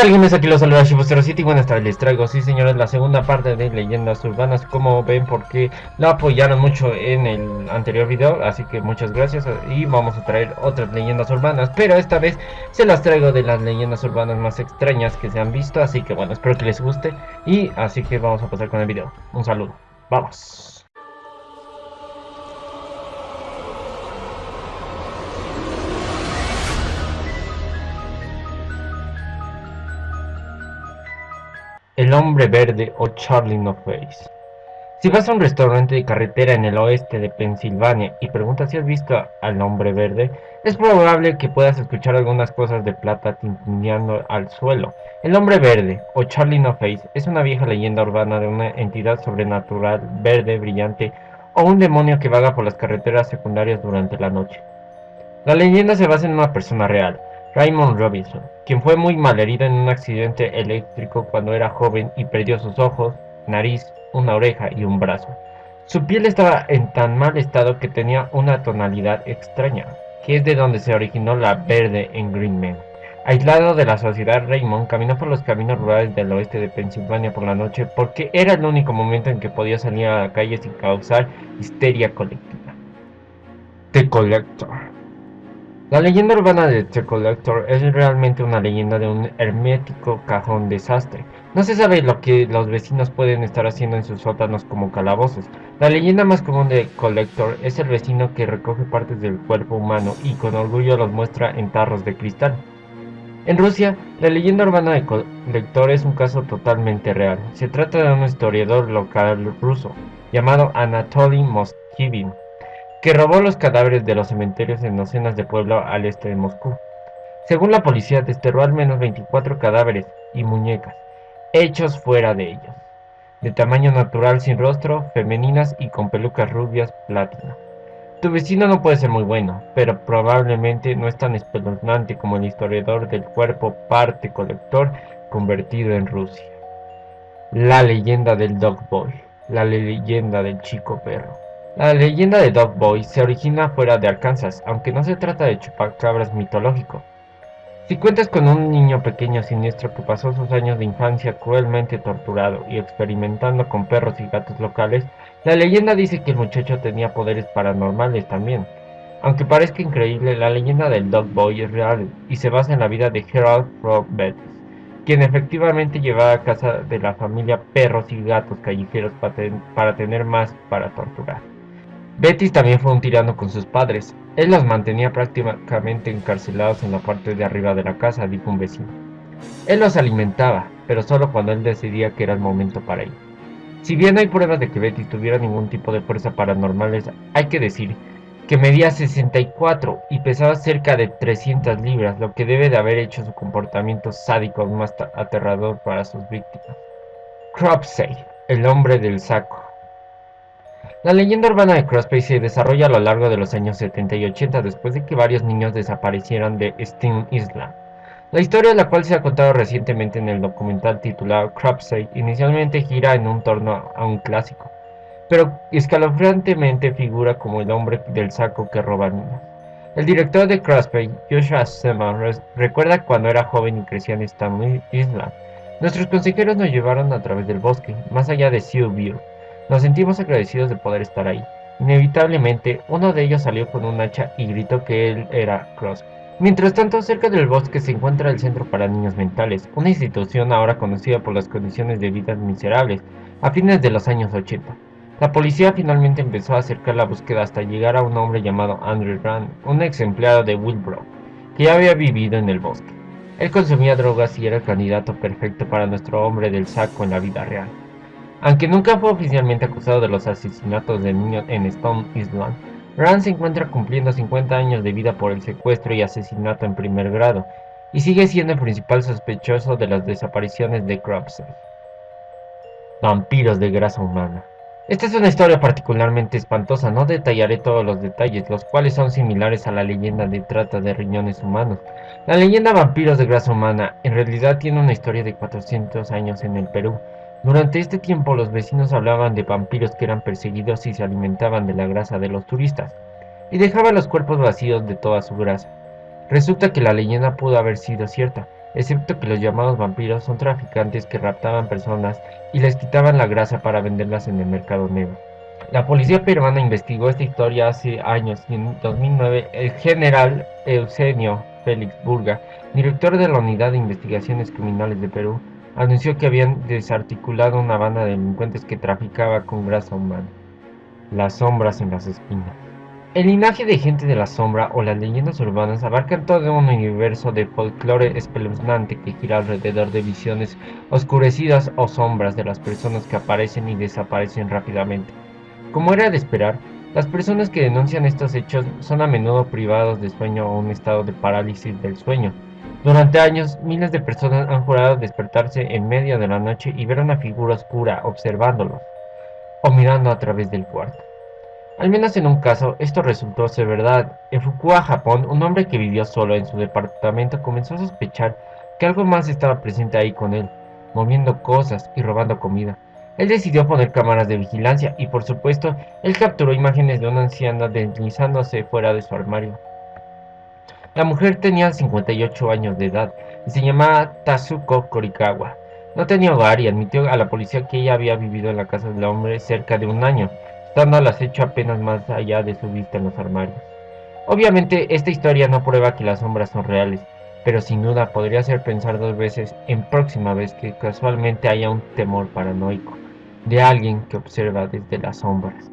tal gamers? Aquí los saluda Shibu07 y buenas tardes, les traigo, sí señores, la segunda parte de Leyendas Urbanas. Como ven, porque la apoyaron mucho en el anterior video Así que muchas gracias y vamos a traer otras leyendas urbanas Pero esta vez se las traigo de las leyendas urbanas más extrañas que se han visto Así que bueno, espero que les guste Y así que vamos a pasar con el video. Un saludo, vamos El hombre verde o Charlie No Face. Si vas a un restaurante de carretera en el oeste de Pensilvania y preguntas si has visto al hombre verde, es probable que puedas escuchar algunas cosas de plata tintineando al suelo. El hombre verde, o Charlie No Face, es una vieja leyenda urbana de una entidad sobrenatural verde brillante o un demonio que vaga por las carreteras secundarias durante la noche. La leyenda se basa en una persona real, Raymond Robinson, quien fue muy malherido en un accidente eléctrico cuando era joven y perdió sus ojos, nariz, una oreja y un brazo. Su piel estaba en tan mal estado que tenía una tonalidad extraña, que es de donde se originó la verde en Green Man. Aislado de la sociedad, Raymond caminó por los caminos rurales del oeste de Pensilvania por la noche porque era el único momento en que podía salir a la calle sin causar histeria colectiva. The Collector la leyenda urbana de The Collector es realmente una leyenda de un hermético cajón desastre. No se sabe lo que los vecinos pueden estar haciendo en sus sótanos como calabozos. La leyenda más común de Collector es el vecino que recoge partes del cuerpo humano y con orgullo los muestra en tarros de cristal. En Rusia, la leyenda urbana de Collector es un caso totalmente real. Se trata de un historiador local ruso llamado Anatoly Moskivin que robó los cadáveres de los cementerios en docenas de pueblos al este de Moscú. Según la policía, desterró al menos 24 cadáveres y muñecas, hechos fuera de ellos, de tamaño natural sin rostro, femeninas y con pelucas rubias platino. Tu vecino no puede ser muy bueno, pero probablemente no es tan espeluznante como el historiador del cuerpo parte colector convertido en Rusia. La leyenda del Dog Boy, la leyenda del chico perro. La leyenda de Dog Boy se origina fuera de Arkansas, aunque no se trata de chupacabras mitológico. Si cuentas con un niño pequeño siniestro que pasó sus años de infancia cruelmente torturado y experimentando con perros y gatos locales, la leyenda dice que el muchacho tenía poderes paranormales también. Aunque parezca increíble, la leyenda del Dog Boy es real y se basa en la vida de Gerald Frog quien efectivamente llevaba a casa de la familia perros y gatos callejeros para tener más para torturar. Betis también fue un tirano con sus padres. Él los mantenía prácticamente encarcelados en la parte de arriba de la casa, dijo un vecino. Él los alimentaba, pero solo cuando él decidía que era el momento para ir. Si bien hay pruebas de que Betty tuviera ningún tipo de fuerza paranormales, hay que decir que medía 64 y pesaba cerca de 300 libras, lo que debe de haber hecho su comportamiento sádico más aterrador para sus víctimas. Cropsey, el hombre del saco. La leyenda urbana de Crosby se desarrolla a lo largo de los años 70 y 80 después de que varios niños desaparecieran de Sting Island. La historia la cual se ha contado recientemente en el documental titulado Cropsey inicialmente gira en un torno a un clásico, pero escalofriantemente figura como el hombre del saco que roba niños. El director de Crosby, Joshua Seman, recuerda cuando era joven y crecía en Sting Island. Nuestros consejeros nos llevaron a través del bosque, más allá de Sioux View, nos sentimos agradecidos de poder estar ahí. Inevitablemente, uno de ellos salió con un hacha y gritó que él era Cross. Mientras tanto, cerca del bosque se encuentra el Centro para Niños Mentales, una institución ahora conocida por las condiciones de vida miserables, a fines de los años 80. La policía finalmente empezó a acercar la búsqueda hasta llegar a un hombre llamado Andrew Rand, un ex empleado de Wilbrough, que ya había vivido en el bosque. Él consumía drogas y era el candidato perfecto para nuestro hombre del saco en la vida real. Aunque nunca fue oficialmente acusado de los asesinatos de niños en Stone Island, Rand se encuentra cumpliendo 50 años de vida por el secuestro y asesinato en primer grado, y sigue siendo el principal sospechoso de las desapariciones de Cropsey. Vampiros de grasa humana. Esta es una historia particularmente espantosa, no detallaré todos los detalles, los cuales son similares a la leyenda de trata de riñones humanos. La leyenda Vampiros de grasa humana en realidad tiene una historia de 400 años en el Perú, durante este tiempo los vecinos hablaban de vampiros que eran perseguidos y se alimentaban de la grasa de los turistas, y dejaban los cuerpos vacíos de toda su grasa. Resulta que la leyenda pudo haber sido cierta, excepto que los llamados vampiros son traficantes que raptaban personas y les quitaban la grasa para venderlas en el mercado negro. La policía peruana investigó esta historia hace años y en 2009 el general Eusenio Félix Burga, director de la Unidad de Investigaciones Criminales de Perú, anunció que habían desarticulado una banda de delincuentes que traficaba con grasa humana. Las sombras en las espinas. El linaje de gente de la sombra o las leyendas urbanas abarcan todo un universo de folclore espeluznante que gira alrededor de visiones oscurecidas o sombras de las personas que aparecen y desaparecen rápidamente. Como era de esperar, las personas que denuncian estos hechos son a menudo privados de sueño o un estado de parálisis del sueño. Durante años, miles de personas han jurado despertarse en medio de la noche y ver una figura oscura observándolos o mirando a través del cuarto. Al menos en un caso, esto resultó ser verdad. En Fukua, Japón, un hombre que vivió solo en su departamento comenzó a sospechar que algo más estaba presente ahí con él, moviendo cosas y robando comida. Él decidió poner cámaras de vigilancia y por supuesto, él capturó imágenes de una anciana deslizándose fuera de su armario. La mujer tenía 58 años de edad y se llamaba Tazuko Korikawa. No tenía hogar y admitió a la policía que ella había vivido en la casa del hombre cerca de un año estando al acecho apenas más allá de su vista en los armarios. Obviamente esta historia no prueba que las sombras son reales, pero sin duda podría hacer pensar dos veces en próxima vez que casualmente haya un temor paranoico de alguien que observa desde las sombras.